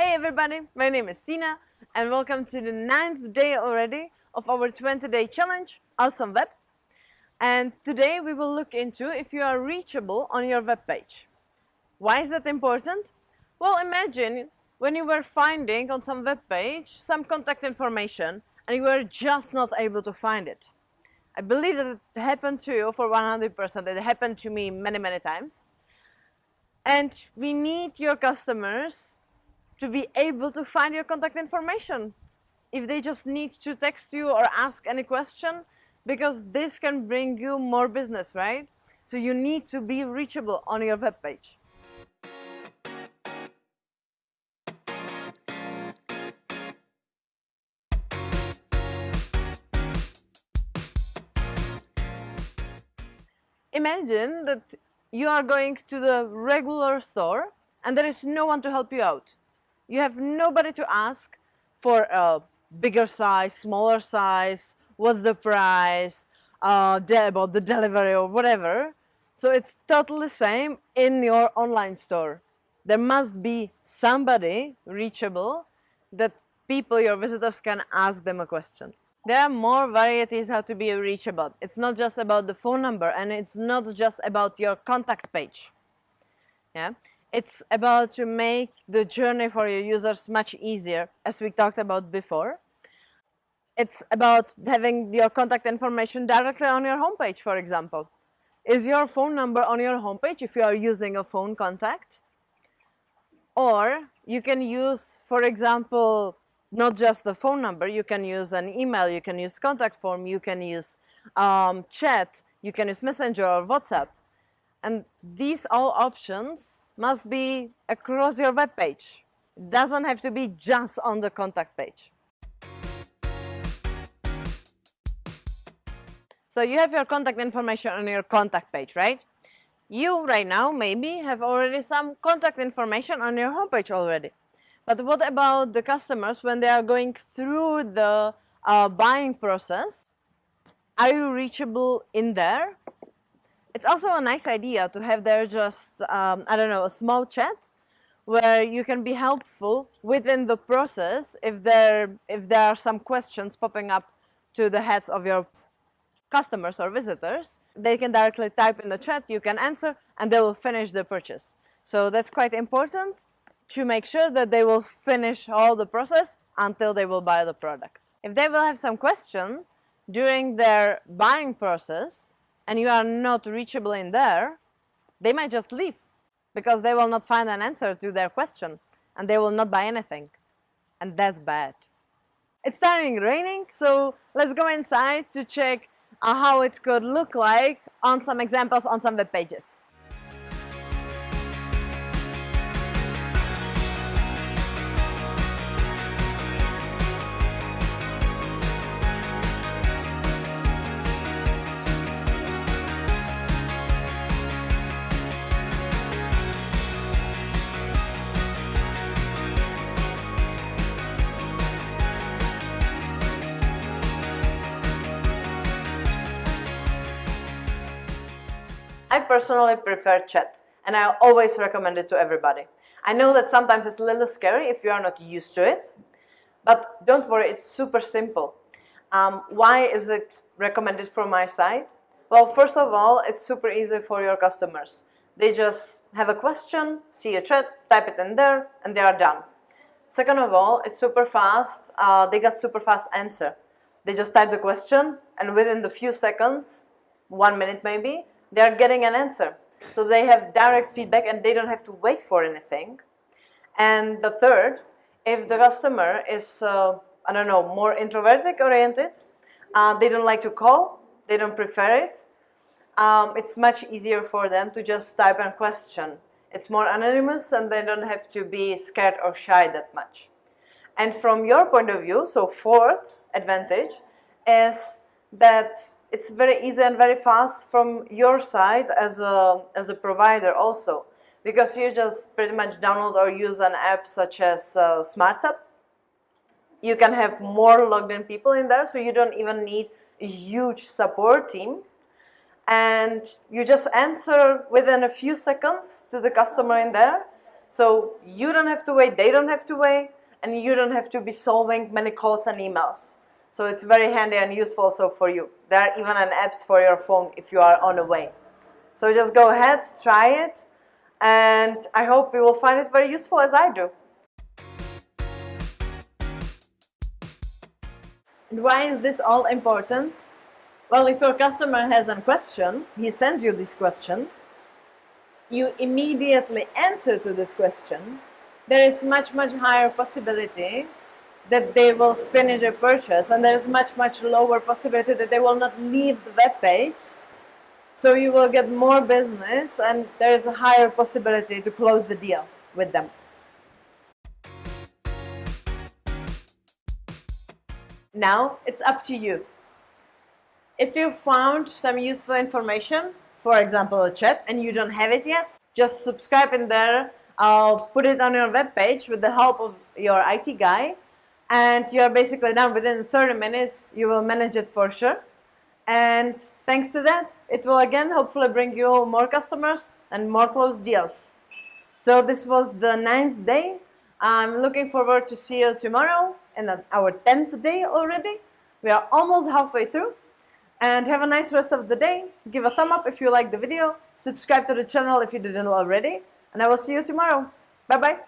Hey everybody, my name is Tina and welcome to the ninth day already of our 20 day challenge, Awesome Web. And today we will look into if you are reachable on your web page. Why is that important? Well, imagine when you were finding on some web page some contact information and you were just not able to find it. I believe that it happened to you for 100%. It happened to me many, many times. And we need your customers to be able to find your contact information. If they just need to text you or ask any question, because this can bring you more business, right? So you need to be reachable on your web page. Imagine that you are going to the regular store and there is no one to help you out. You have nobody to ask for a bigger size, smaller size, what's the price, uh, about the delivery or whatever. So it's totally same in your online store. There must be somebody reachable that people, your visitors can ask them a question. There are more varieties how to be reachable. It's not just about the phone number and it's not just about your contact page. Yeah, it's about to make the journey for your users much easier, as we talked about before. It's about having your contact information directly on your homepage, for example. Is your phone number on your homepage if you are using a phone contact? Or you can use, for example, not just the phone number, you can use an email, you can use contact form, you can use um, chat, you can use messenger or WhatsApp. And these all options must be across your web page. It doesn't have to be just on the contact page. So you have your contact information on your contact page, right? You right now maybe have already some contact information on your homepage already. But what about the customers when they are going through the uh, buying process? Are you reachable in there? It's also a nice idea to have there just, um, I don't know, a small chat where you can be helpful within the process if there, if there are some questions popping up to the heads of your customers or visitors. They can directly type in the chat, you can answer, and they will finish the purchase. So that's quite important to make sure that they will finish all the process until they will buy the product. If they will have some question during their buying process, and you are not reachable in there, they might just leave because they will not find an answer to their question and they will not buy anything. And that's bad. It's starting raining, so let's go inside to check uh, how it could look like on some examples on some web pages. I personally prefer chat and I always recommend it to everybody. I know that sometimes it's a little scary if you are not used to it, but don't worry, it's super simple. Um, why is it recommended from my side? Well, first of all, it's super easy for your customers. They just have a question, see a chat, type it in there, and they are done. Second of all, it's super fast. Uh, they got super fast answer. They just type the question, and within the few seconds, one minute maybe, they are getting an answer. So they have direct feedback and they don't have to wait for anything. And the third, if the customer is, uh, I don't know, more introverted oriented, uh, they don't like to call, they don't prefer it, um, it's much easier for them to just type a question. It's more anonymous and they don't have to be scared or shy that much. And from your point of view, so fourth advantage is that it's very easy and very fast from your side as a, as a provider also because you just pretty much download or use an app such as uh. You can have more logged in people in there so you don't even need a huge support team and you just answer within a few seconds to the customer in there. So you don't have to wait, they don't have to wait, and you don't have to be solving many calls and emails. So it's very handy and useful also for you. There are even an apps for your phone if you are on the way. So just go ahead, try it, and I hope you will find it very useful as I do. And why is this all important? Well, if your customer has a question, he sends you this question, you immediately answer to this question, there is much, much higher possibility that they will finish a purchase and there is much, much lower possibility that they will not leave the web page. So you will get more business and there is a higher possibility to close the deal with them. Now it's up to you. If you found some useful information, for example a chat, and you don't have it yet, just subscribe in there. I'll put it on your web page with the help of your IT guy and you're basically done within 30 minutes. You will manage it for sure. And thanks to that, it will again hopefully bring you more customers and more closed deals. So this was the ninth day. I'm looking forward to see you tomorrow and our 10th day already. We are almost halfway through. And have a nice rest of the day. Give a thumb up if you like the video. Subscribe to the channel if you didn't already. And I will see you tomorrow. Bye-bye.